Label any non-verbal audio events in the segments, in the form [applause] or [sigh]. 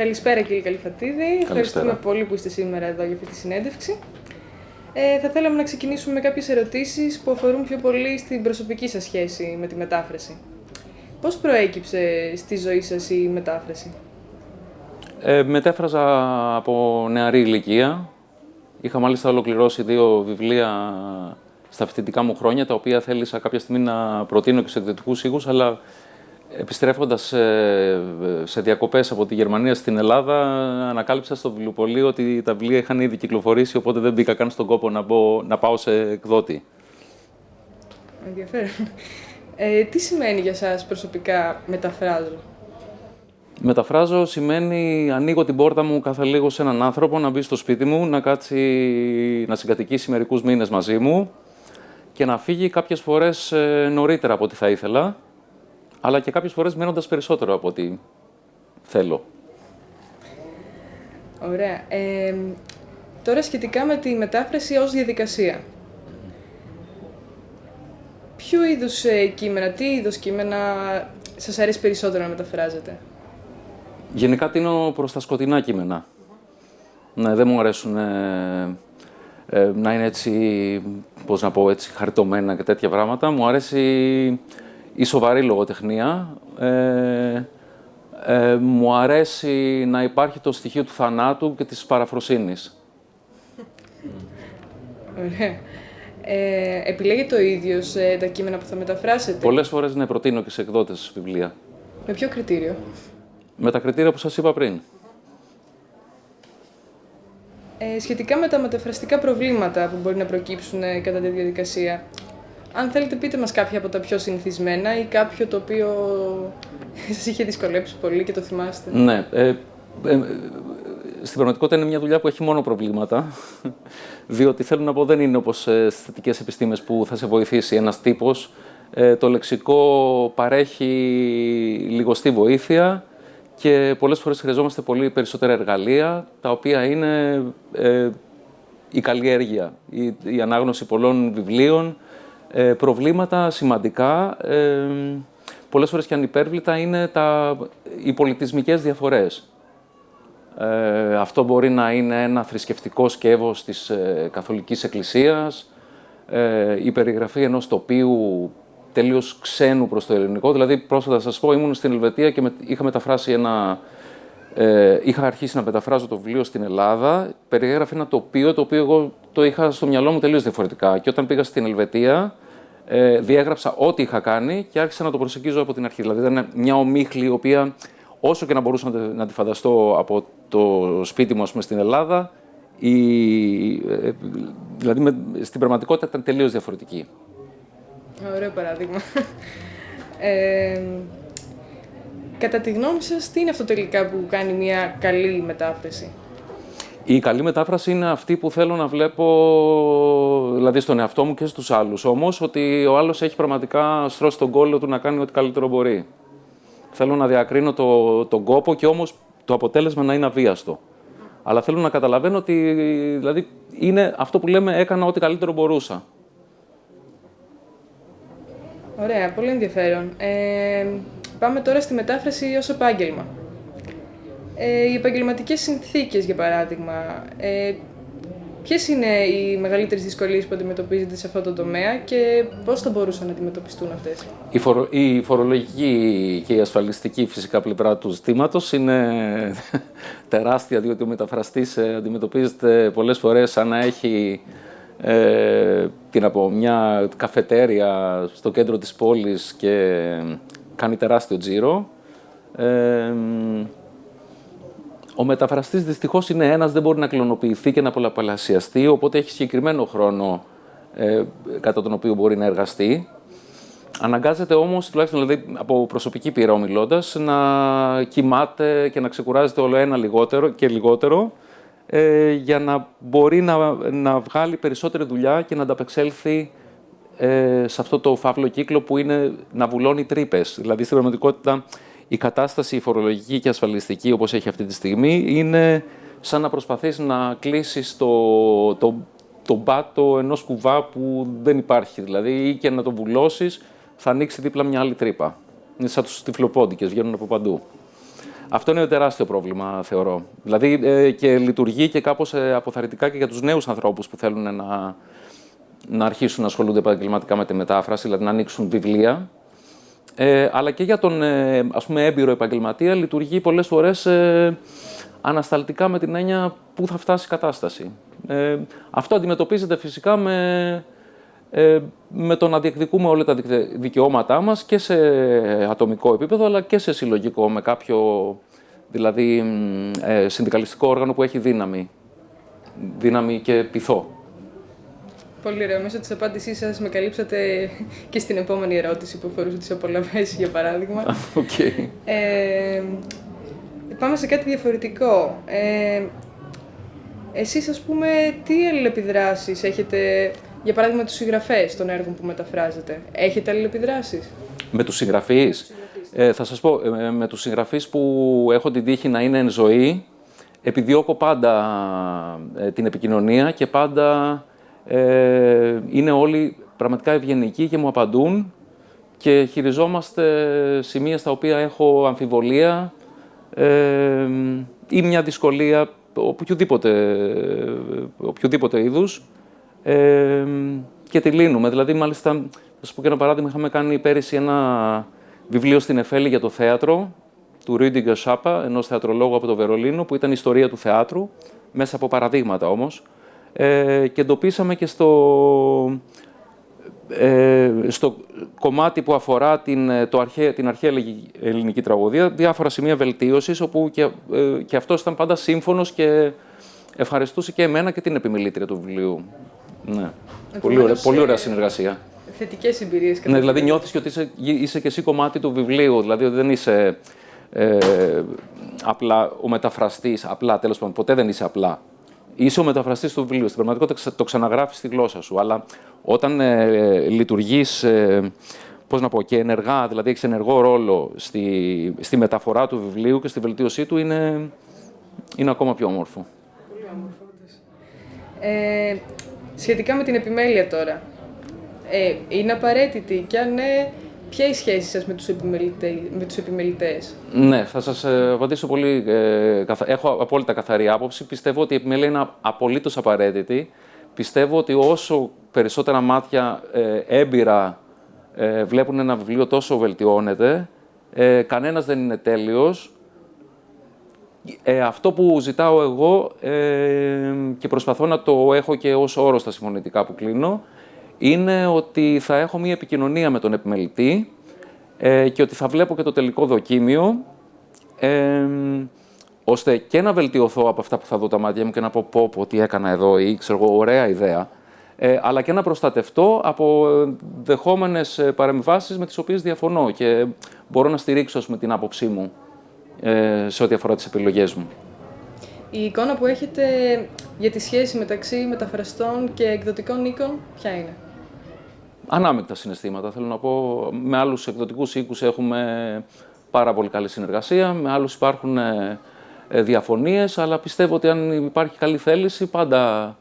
Καλησπέρα κύριε Καλυφατίδη. Ευχαριστούμε πολύ που είστε σήμερα εδώ για αυτή τη συνέντευξη. Ε, θα θέλαμε να ξεκινήσουμε με κάποιες ερωτήσεις που αφορούν πιο πολύ στην προσωπική σας σχέση με τη μετάφραση. Πώς προέκυψε στη ζωή σας η μετάφραση; Ε, μετέφραζα από νεαρή ηλικία. Είχα μάλιστα ολοκληρώσει δύο βιβλία στα φοιτητικά μου χρόνια, τα οποία θέλησα κάποια στιγμή να προτείνω και σε εκδοτικούς οίκους, αλλά επιστρέφοντας σε διακοπές από τη Γερμανία στην Ελλάδα, ανακάλυψα στο βιβλιοπωλείο ότι τα βιβλία είχαν ήδη κυκλοφορήσει, οπότε δεν μπήκα καν στον κόπο να, να πάω σε εκδότη. Ενδιαφέρον. Ε, τι σημαίνει για σας προσωπικά μεταφράζω; Μεταφράζω σημαίνει ανοίγω την πόρτα μου κάθε λίγο σε έναν άνθρωπο να μπει στο σπίτι μου, να κάτσει να συγκατοικήσει μερικούς μήνες μαζί μου και να φύγει κάποιες φορές ε, νωρίτερα από ό,τι θα ήθελα, αλλά και κάποιες φορές μένοντας περισσότερο από ό,τι θέλω. Ωραία. Ε, τώρα σχετικά με τη μετάφραση ως διαδικασία. Ποιο είδους ε, κείμενα, τι είδος κείμενα σας αρέσει περισσότερο να μεταφράζετε; Γενικά τίνω προς τα σκοτεινά κείμενα. Ναι, δεν μου αρέσουν ε, ε, να είναι έτσι, πώς να πω, έτσι, χαριτωμένα και τέτοια πράγματα. Μου αρέσει η σοβαρή λογοτεχνία. Ε, ε, μου αρέσει να υπάρχει το στοιχείο του θανάτου και της παραφροσύνης. Ωραία. Ε, επιλέγετε ο ίδιος ε, τα κείμενα που θα μεταφράσετε; Πολλές φορές ναι, προτείνω και σε εκδότες βιβλία. Με ποιο κριτήριο; Με τα κριτήρια που σας είπα πριν. Ε, σχετικά με τα μεταφραστικά προβλήματα που μπορεί να προκύψουν ε, κατά τη διαδικασία, αν θέλετε πείτε μας κάποια από τα πιο συνηθισμένα ή κάποιο το οποίο [laughs] σας είχε δυσκολέψει πολύ και το θυμάστε. Ναι. Ε, ε, στην πραγματικότητα είναι μια δουλειά που έχει μόνο προβλήματα, [laughs] διότι θέλω να πω δεν είναι όπως ε, στις θετικές επιστήμες που θα σε βοηθήσει ένας τύπος. Ε, το λεξικό παρέχει λιγοστή βοήθεια, και πολλές φορές χρειαζόμαστε πολύ περισσότερα εργαλεία, τα οποία είναι ε, η καλλιέργεια, η, η, ανάγνωση πολλών βιβλίων, ε, προβλήματα σημαντικά, ε, πολλές φορές και ανυπέρβλητα, είναι τα, οι πολιτισμικές διαφορές. Ε, αυτό μπορεί να είναι ένα θρησκευτικό σκεύος της ε, Καθολικής Εκκλησίας, η περιγραφή ενός τοπίου τελείως ξένου προς το ελληνικό. Δηλαδή, πρόσφατα σας πω, ήμουν στην Ελβετία και με, είχα μεταφράσει ένα. Ε, είχα αρχίσει να μεταφράζω το βιβλίο στην Ελλάδα. Περιέγραφε ένα τοπίο το οποίο εγώ το είχα στο μυαλό μου τελείως διαφορετικά. Και όταν πήγα στην Ελβετία, ε, διέγραψα ό,τι είχα κάνει και άρχισα να το προσεγγίζω από την αρχή. Δηλαδή, ήταν μια ομίχλη η οποία, όσο και να μπορούσα να, τη φανταστώ από το σπίτι μου, ας πούμε, στην Ελλάδα, η, ε, δηλαδή με, στην πραγματικότητα ήταν τελείως διαφορετική. Ωραίο παράδειγμα. [laughs] Ε, κατά τη γνώμη σας, τι είναι αυτό τελικά που κάνει μια καλή μετάφραση; Η καλή μετάφραση είναι αυτή που θέλω να βλέπω, δηλαδή στον εαυτό μου και στους άλλους. Όμως, ότι ο άλλος έχει πραγματικά στρώσει τον κόλλο του να κάνει ό,τι καλύτερο μπορεί. Θέλω να διακρίνω το, τον κόπο και όμως το αποτέλεσμα να είναι αβίαστο. Αλλά θέλω να καταλαβαίνω ότι δηλαδή, είναι αυτό που λέμε έκανα ό,τι καλύτερο μπορούσα. Ωραία, πολύ ενδιαφέρον. Ε, πάμε τώρα στη μετάφραση ως επάγγελμα. Ε, οι επαγγελματικές συνθήκες, για παράδειγμα. Ε, Ποιες είναι οι μεγαλύτερες δυσκολίες που αντιμετωπίζετε σε αυτό το τομέα και πώς θα μπορούσαν να αντιμετωπιστούν αυτές; Η, φορο, η φορολογική και η ασφαλιστική φυσικά πλευρά του ζητήματος είναι [laughs] τεράστια, διότι ο μεταφραστής ε, αντιμετωπίζεται πολλές φορές σαν να έχει ε, τι να πω, μια καφετέρια στο κέντρο της πόλης και κάνει τεράστιο τζίρο. Ε, ο μεταφραστής δυστυχώς είναι ένας, δεν μπορεί να κλωνοποιηθεί και να πολλαπλασιαστεί, οπότε έχει συγκεκριμένο χρόνο ε, κατά τον οποίο μπορεί να εργαστεί. Αναγκάζεται όμως, τουλάχιστον δηλαδή από προσωπική πείρα ομιλώντας, να κοιμάται και να ξεκουράζεται όλο ένα λιγότερο και λιγότερο, ε, για να μπορεί να, να βγάλει περισσότερη δουλειά και να ανταπεξέλθει ε, σε αυτό το φαύλο κύκλο που είναι να βουλώνει τρύπες. Δηλαδή, στην πραγματικότητα, η κατάσταση η φορολογική και ασφαλιστική, όπως έχει αυτή τη στιγμή, είναι σαν να προσπαθείς να κλείσεις το, το, το μπάτο ενός κουβά που δεν υπάρχει. Δηλαδή, ή και να το βουλώσεις, θα ανοίξει δίπλα μια άλλη τρύπα. Είναι σαν τους τυφλοπόντικες, βγαίνουν από παντού. Αυτό είναι τεράστιο πρόβλημα, θεωρώ. Δηλαδή ε, και λειτουργεί και κάπως ε, αποθαρρυντικά και για τους νέους ανθρώπους που θέλουν να, να αρχίσουν να ασχολούνται επαγγελματικά με τη μετάφραση, δηλαδή να ανοίξουν βιβλία. Ε, αλλά και για τον ε, ας πούμε, έμπειρο επαγγελματία λειτουργεί πολλές φορές ε, ανασταλτικά με την έννοια πού θα φτάσει η κατάσταση. Ε, αυτό αντιμετωπίζεται φυσικά με, ε, με το να διεκδικούμε όλα τα δικαιώματά μας και σε ατομικό επίπεδο αλλά και σε συλλογικό με κάποιο δηλαδή ε, συνδικαλιστικό όργανο που έχει δύναμη, δύναμη και πειθό. Πολύ ωραία. Μέσω της απάντησής σας με καλύψατε και στην επόμενη ερώτηση που αφορούσε τις απολαυές, για παράδειγμα. Okay. Ε, πάμε σε κάτι διαφορετικό. Ε, εσείς, ας πούμε, τι αλληλεπιδράσεις έχετε, για παράδειγμα, τους συγγραφές των έργων που μεταφράζετε; Έχετε αλληλεπιδράσεις; Με τους συγγραφείς; Ε, θα σας πω, ε, με τους συγγραφείς που έχω την τύχη να είναι εν ζωή, επιδιώκω πάντα ε, την επικοινωνία και πάντα ε, είναι όλοι πραγματικά ευγενικοί και μου απαντούν και χειριζόμαστε σημεία στα οποία έχω αμφιβολία ε, ή μια δυσκολία οποιοδήποτε, οποιοδήποτε είδους ε, και τη λύνουμε. Δηλαδή, μάλιστα, θα σας πω και ένα παράδειγμα, είχαμε κάνει πέρυσι ένα βιβλίο στην Εφέλη για το θέατρο του Ρίντι Σάπα, ενός θεατρολόγου από το Βερολίνο, που ήταν η ιστορία του θεάτρου, μέσα από παραδείγματα όμως. Ε, και εντοπίσαμε και στο, ε, στο κομμάτι που αφορά την, ε, το αρχαία, την αρχαία ελληνική τραγωδία διάφορα σημεία βελτίωσης όπου και, ε, και αυτός ήταν πάντα σύμφωνος και ευχαριστούσε και εμένα και την επιμελήτρια του βιβλίου. Ναι. Πολύ ωραία, πολύ ωραία συνεργασία. Θετικές εμπειρίες. Ναι, δηλαδή νιώθεις και ότι είσαι, είσαι και εσύ κομμάτι του βιβλίου, δηλαδή ότι δεν είσαι ε, απλά ο μεταφραστής, απλά τέλος πάντων, ποτέ δεν είσαι απλά είσαι ο μεταφραστής του βιβλίου. Στην πραγματικότητα το ξαναγράφεις στη γλώσσα σου. Αλλά όταν ε, λειτουργείς, ε, πώς να πω, και ενεργά, δηλαδή έχεις ενεργό ρόλο στη, στη μεταφορά του βιβλίου και στη βελτίωσή του, είναι, είναι ακόμα πιο όμορφο. Πολύ όμορφο. Ε, σχετικά με την επιμέλεια τώρα. Ε, είναι απαραίτητη; Και αν ναι, Ποια είναι η σχέση σας με τους, με τους επιμελητές; Ναι, θα σας ε, απαντήσω πολύ. Ε, έχω απόλυτα καθαρή άποψη. Πιστεύω ότι η επιμέλεια είναι απολύτως απαραίτητη. Πιστεύω ότι όσο περισσότερα μάτια ε, έμπειρα ε, βλέπουν ένα βιβλίο, τόσο βελτιώνεται. Ε, κανένας δεν είναι τέλειος. Ε, αυτό που ζητάω εγώ ε, και προσπαθώ να το έχω και ως όρο στα συμφωνητικά που κλείνω, είναι ότι θα έχω μία επικοινωνία με τον επιμελητή ε, και ότι θα βλέπω και το τελικό δοκίμιο, ε, ώστε και να βελτιωθώ από αυτά που θα δω τα μάτια μου και να πω πω, πω τι έκανα εδώ ή ξέρω εγώ, ωραία ιδέα, ε, αλλά και να προστατευτώ από δεχόμενες παρεμβάσεις με τις οποίες διαφωνώ και μπορώ να στηρίξω με την άποψή μου ε, σε ό,τι αφορά τις επιλογές μου. Η εικόνα που έχετε για τη σχέση μεταξύ μεταφραστών και εκδοτικών οίκων, ποια είναι; Ανάμεικτα συναισθήματα. Θέλω να πω, με άλλους εκδοτικούς οίκους έχουμε πάρα πολύ καλή συνεργασία, με άλλους υπάρχουν ε, ε, διαφωνίες, αλλά πιστεύω ότι αν υπάρχει καλή θέληση, πάντα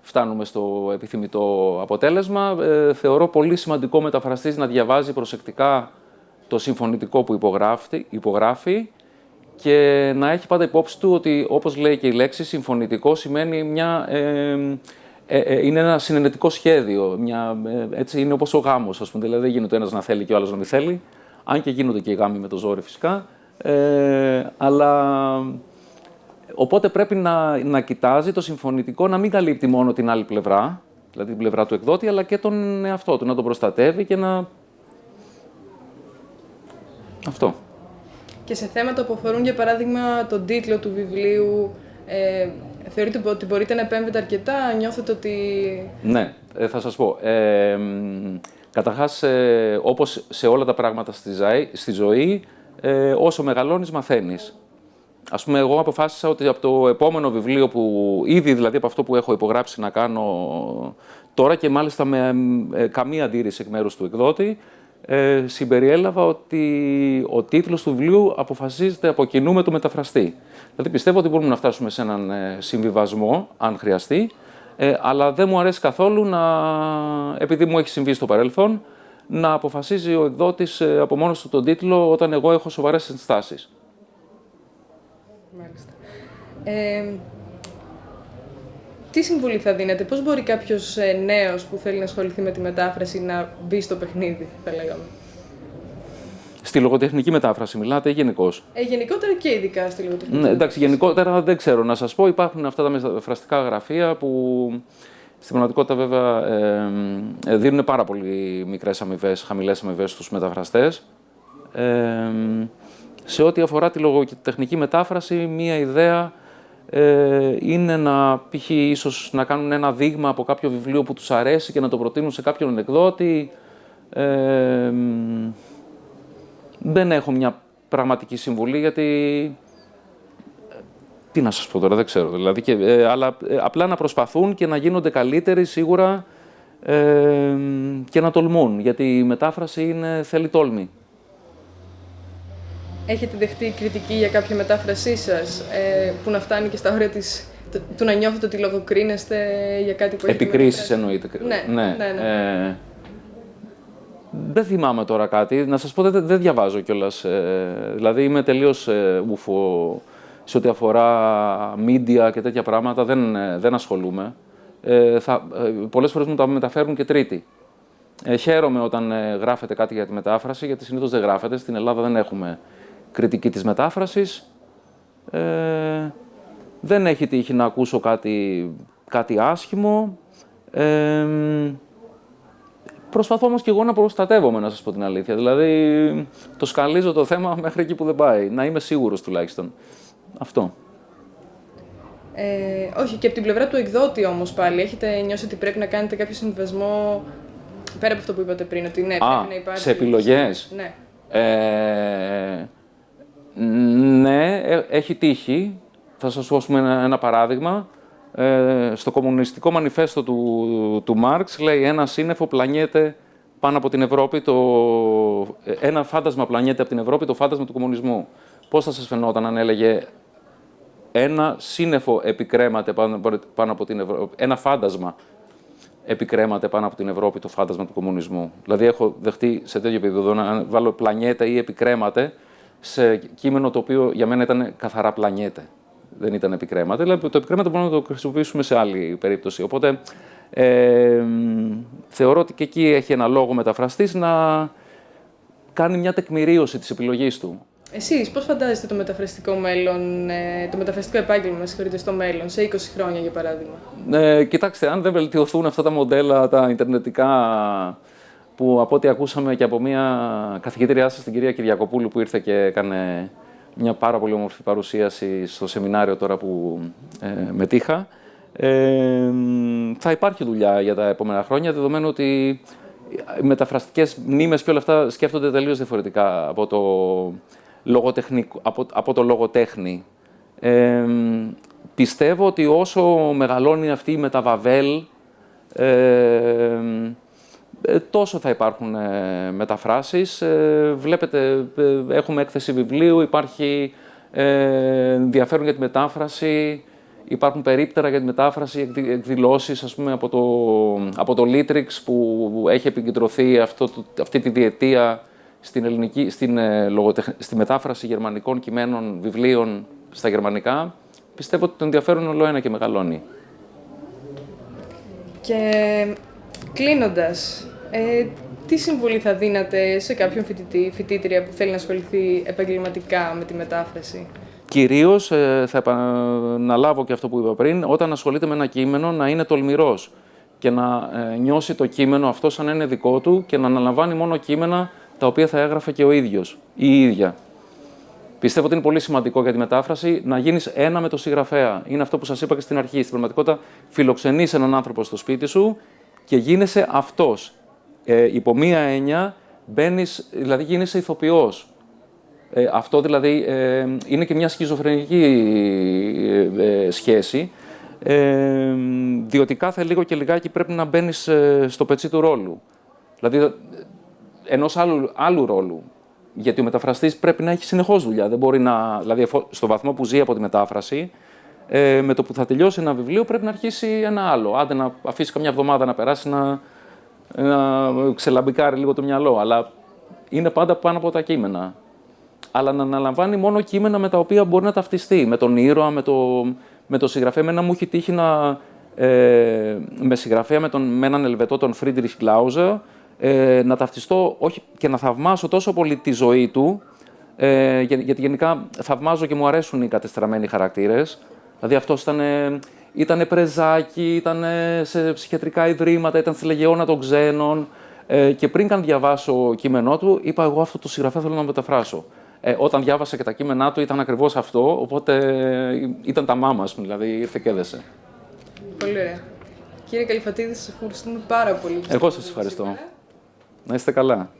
φτάνουμε στο επιθυμητό αποτέλεσμα. Ε, θεωρώ πολύ σημαντικό μεταφραστής να διαβάζει προσεκτικά το συμφωνητικό που υπογράφει, υπογράφει και να έχει πάντα υπόψη του ότι, όπως λέει και η λέξη, συμφωνητικό σημαίνει μια ε, ε, είναι ένα συνενετικό σχέδιο. Μια, ε, έτσι είναι όπως ο γάμος, ας πούμε. Δηλαδή δεν γίνεται ο ένας να θέλει και ο άλλος να μην θέλει. Αν και γίνονται και οι γάμοι με το ζόρι φυσικά. Ε, αλλά οπότε πρέπει να, να κοιτάζει το συμφωνητικό να μην καλύπτει μόνο την άλλη πλευρά, δηλαδή την πλευρά του εκδότη, αλλά και τον εαυτό του, να τον προστατεύει και να. Αυτό. Και σε θέματα που αφορούν, για παράδειγμα, τον τίτλο του βιβλίου, ε, Θεωρείτε ότι μπορείτε να επέμβετε αρκετά, νιώθετε ότι... Ναι, ε, θα σας πω. Ε, καταρχάς, ε, όπως σε όλα τα πράγματα στη, ζωή, στη ζωή, ε, όσο μεγαλώνεις μαθαίνεις. Ας πούμε, εγώ αποφάσισα ότι από το επόμενο βιβλίο που ήδη, δηλαδή από αυτό που έχω υπογράψει να κάνω τώρα και μάλιστα με ε, καμία αντίρρηση εκ μέρους του εκδότη, ε, συμπεριέλαβα ότι ο τίτλος του βιβλίου αποφασίζεται από κοινού με το μεταφραστή. Δηλαδή πιστεύω ότι μπορούμε να φτάσουμε σε έναν ε, συμβιβασμό, αν χρειαστεί, ε, αλλά δεν μου αρέσει καθόλου να, επειδή μου έχει συμβεί στο παρελθόν, να αποφασίζει ο εκδότης ε, από μόνος του τον τίτλο όταν εγώ έχω σοβαρές ενστάσεις. Μάλιστα. Ε, τι συμβουλή θα δίνετε, πώς μπορεί κάποιος ε, νέος που θέλει να ασχοληθεί με τη μετάφραση να μπει στο παιχνίδι, θα λέγαμε; Στη λογοτεχνική μετάφραση μιλάτε ή γενικώς; Ε, γενικότερα και ειδικά στη λογοτεχνική. Ναι, εντάξει, γενικότερα δεν ξέρω να σας πω. Υπάρχουν αυτά τα μεταφραστικά γραφεία που στην πραγματικότητα βέβαια ε, ε, δίνουν πάρα πολύ μικρές αμοιβές, χαμηλές αμοιβές στους μεταφραστές. Ε, σε ό,τι αφορά τη λογοτεχνική μετάφραση, μία ιδέα ε, είναι να π.χ. ίσως να κάνουν ένα δείγμα από κάποιο βιβλίο που τους αρέσει και να το προτείνουν σε κάποιον εκδότη. Ε, δεν έχω μια πραγματική συμβουλή γιατί... Ε, τι να σας πω τώρα, δεν ξέρω. Δηλαδή, και, ε, αλλά ε, απλά να προσπαθούν και να γίνονται καλύτεροι σίγουρα ε, και να τολμούν, γιατί η μετάφραση είναι, θέλει τόλμη. Έχετε δεχτεί κριτική για κάποια μετάφρασή σας ε, που να φτάνει και στα όρια της, του να νιώθετε ότι λογοκρίνεστε για κάτι που έχετε Επικρίσεις εννοείται. Ναι, ναι, ναι. ναι. Ε, δεν θυμάμαι τώρα κάτι. Να σας πω, δεν, δεν διαβάζω κιόλας. Ε, δηλαδή είμαι τελείως ε, ουφο σε ό,τι αφορά media και τέτοια πράγματα. Δεν, ε, δεν ασχολούμαι. Ε, θα, ε, πολλές φορές μου τα μεταφέρουν και τρίτη. Ε, χαίρομαι όταν ε, γράφετε κάτι για τη μετάφραση, γιατί συνήθως δεν γράφεται. Στην Ελλάδα δεν έχουμε κριτική της μετάφρασης. Ε, δεν έχει τύχει να ακούσω κάτι, κάτι άσχημο. Ε, προσπαθώ όμως και εγώ να προστατεύομαι, να σας πω την αλήθεια. Δηλαδή, το σκαλίζω το θέμα [laughs] μέχρι εκεί που δεν πάει. Να είμαι σίγουρος τουλάχιστον. Αυτό. Ε, όχι, και από την πλευρά του εκδότη όμως πάλι, έχετε νιώσει ότι πρέπει να κάνετε κάποιο συμβασμό πέρα από αυτό που είπατε πριν, ότι ναι, πρέπει να υπάρχει... σε επιλογές. Ναι. Ε, ναι, ε, έχει τύχει. Θα σας δώσουμε ένα, ένα παράδειγμα. Ε, στο κομμουνιστικό μανιφέστο του, του Μάρξ λέει ένα σύννεφο πλανιέται πάνω από την Ευρώπη, το, ε, ένα φάντασμα πλανιέται από την Ευρώπη, το φάντασμα του κομμουνισμού. Πώς θα σας φαινόταν αν έλεγε ένα σύννεφο επικρέμαται πάνω, πάνω από την Ευρώπη, ένα φάντασμα επικρέμαται πάνω από την Ευρώπη το φάντασμα του κομμουνισμού. Δηλαδή έχω δεχτεί σε τέτοιο επίπεδο να βάλω πλανιέται ή επικρέμαται σε κείμενο το οποίο για μένα ήταν καθαρά πλανιέται. Δεν ήταν επικρέματα. Δηλαδή το επικρέματα μπορούμε να το χρησιμοποιήσουμε σε άλλη περίπτωση. Οπότε ε, θεωρώ ότι και εκεί έχει ένα λόγο μεταφραστής να κάνει μια τεκμηρίωση της επιλογής του. Εσείς πώς φαντάζεστε το μεταφραστικό μέλλον, ε, το μεταφραστικό επάγγελμα, με συγχωρείτε, στο μέλλον, σε 20 χρόνια για παράδειγμα; Ε, κοιτάξτε, αν δεν βελτιωθούν αυτά τα μοντέλα, τα ιντερνετικά που από ό,τι ακούσαμε και από μια καθηγήτριά σας, την κυρία Κυριακοπούλου, που ήρθε και έκανε μια πάρα πολύ όμορφη παρουσίαση στο σεμινάριο τώρα που ε, μετήχα, ε, θα υπάρχει δουλειά για τα επόμενα χρόνια, δεδομένου ότι οι μεταφραστικές μνήμες και όλα αυτά σκέφτονται τελείως διαφορετικά από το, λογοτεχνικό, από, από το λογοτέχνη. Ε, πιστεύω ότι όσο μεγαλώνει αυτή η μεταβαβέλ, ε, ε, τόσο θα υπάρχουν ε, μεταφράσεις. Ε, βλέπετε, έχουμε έκθεση βιβλίου, υπάρχει ενδιαφέρον για τη μετάφραση, υπάρχουν περίπτερα για τη μετάφραση, εκδηλώσεις ας πούμε, από, το, από το Litrix που έχει επικεντρωθεί αυτό, αυτή τη διετία στην, ελληνική, στην, στη μετάφραση γερμανικών κειμένων, βιβλίων στα γερμανικά. Πιστεύω ότι το ενδιαφέρον όλο ένα και μεγαλώνει. Και κλείνοντας, ε, τι συμβουλή θα δίνατε σε κάποιον φοιτητή, φοιτήτρια που θέλει να ασχοληθεί επαγγελματικά με τη μετάφραση; Κυρίως, ε, θα επαναλάβω και αυτό που είπα πριν, όταν ασχολείται με ένα κείμενο να είναι τολμηρός και να ε, νιώσει το κείμενο αυτό σαν να είναι δικό του και να αναλαμβάνει μόνο κείμενα τα οποία θα έγραφε και ο ίδιος ή η ίδια. Πιστεύω ότι είναι πολύ σημαντικό για τη μετάφραση να γίνεις ένα με το συγγραφέα. Είναι αυτό που σας είπα και στην αρχή. Στην πραγματικότητα, φιλοξενείς έναν άνθρωπο στο σπίτι σου και γίνεσαι αυτός ε, υπό μία έννοια μπαίνεις, δηλαδή γίνεσαι ηθοποιός. Ε, αυτό δηλαδή ε, είναι και μια σχιζοφρενική ε, ε, σχέση, ε, διότι κάθε λίγο και λιγάκι πρέπει να μπαίνεις στο πετσί του ρόλου. Δηλαδή, ενός άλλου, άλλου ρόλου. Γιατί ο μεταφραστής πρέπει να έχει συνεχώς δουλειά. Δεν μπορεί να, δηλαδή, στο βαθμό που ζει από τη μετάφραση, με το που θα τελειώσει ένα βιβλίο πρέπει να αρχίσει ένα άλλο. Άντε να αφήσει καμιά εβδομάδα να περάσει να, να ξελαμπικάρει λίγο το μυαλό, αλλά είναι πάντα πάνω από τα κείμενα. αλλά να αναλαμβάνει μόνο κείμενα με τα οποία μπορεί να ταυτιστεί. Με τον ήρωα, με το, με το συγγραφέα. Εμένα μου έχει τύχει να. Ε, με συγγραφέα με, τον, με έναν Ελβετό, τον Φρίντριχ Κλάουζα, ε, να ταυτιστώ όχι, και να θαυμάσω τόσο πολύ τη ζωή του, ε, γιατί γενικά θαυμάζω και μου αρέσουν οι κατεστραμμένοι χαρακτήρες. Δηλαδή αυτός ήταν, ήτανε πρεζάκι, ήταν σε ψυχιατρικά ιδρύματα, ήταν στη Λεγεώνα των Ξένων. Ε, και πριν καν διαβάσω κείμενό του, είπα εγώ αυτό το συγγραφέα θέλω να μεταφράσω. Ε, όταν διάβασα και τα κείμενά του ήταν ακριβώς αυτό, οπότε ε, ήταν τα μάμας, δηλαδή ήρθε και έδεσε. Πολύ ωραία. Κύριε Καλυφατίδη, σας ευχαριστούμε πάρα πολύ. Εγώ σας ευχαριστώ. Να είστε καλά.